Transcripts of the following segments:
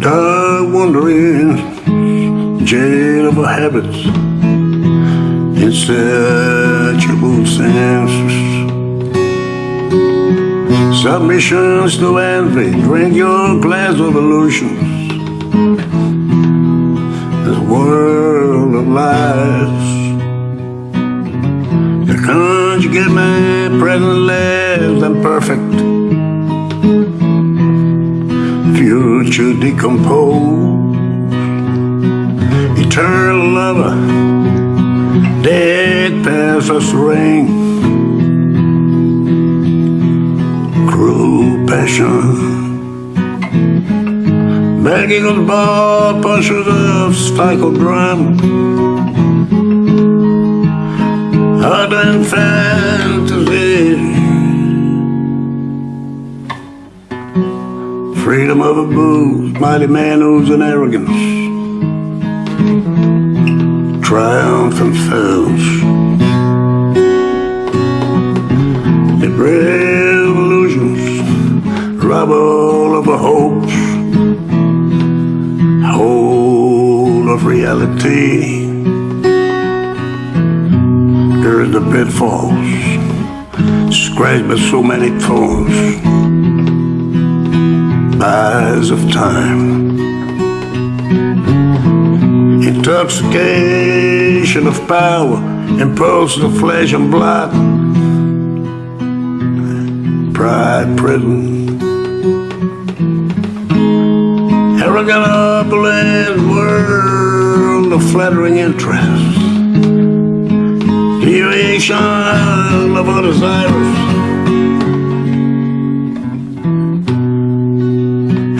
The wandering jail of habits, insatiable senses, submissions to envy. Drink your glass of illusions. This world lies. The conjugate my present less than perfect future decompose. Eternal lover, dead past us ring. Cruel passion, begging on the ball, punches of stifled drum. Ardent fantasy. Freedom of a booze, mighty man who's an arrogance. Triumph and fails. The revolutions rob all of a hopes. Of reality. There's the pitfalls, scratched by so many thorns eyes of time. Intoxication of power, impulse of flesh and blood, pride prison. Arrogant opulent world of flattering interest, deviation of our desires.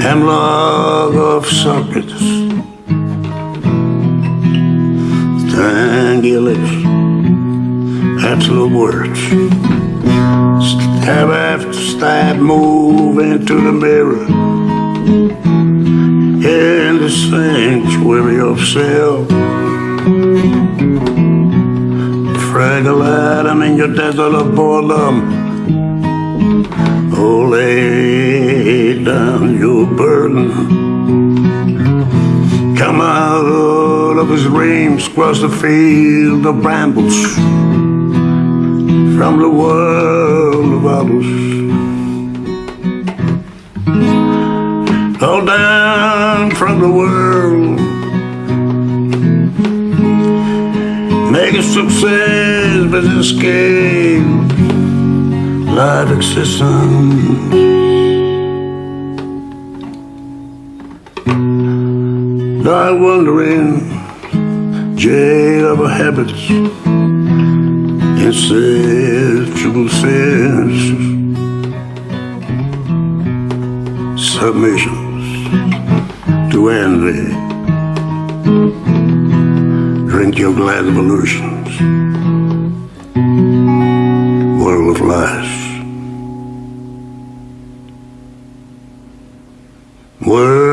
hemlock of Socrates. Strangulate absolute words. Stab after stab, move into the mirror. The sanctuary of self. Fragile atom in your desert of boredom. Oh, lay down your burden. Come out of his dreams, cross the field of brambles from the world of others. All down from the world. Make a success, but escape life existence. Thy wandering jail of habits, insatiable sins, submissions to end the drink your glass of illusions, world of lies. World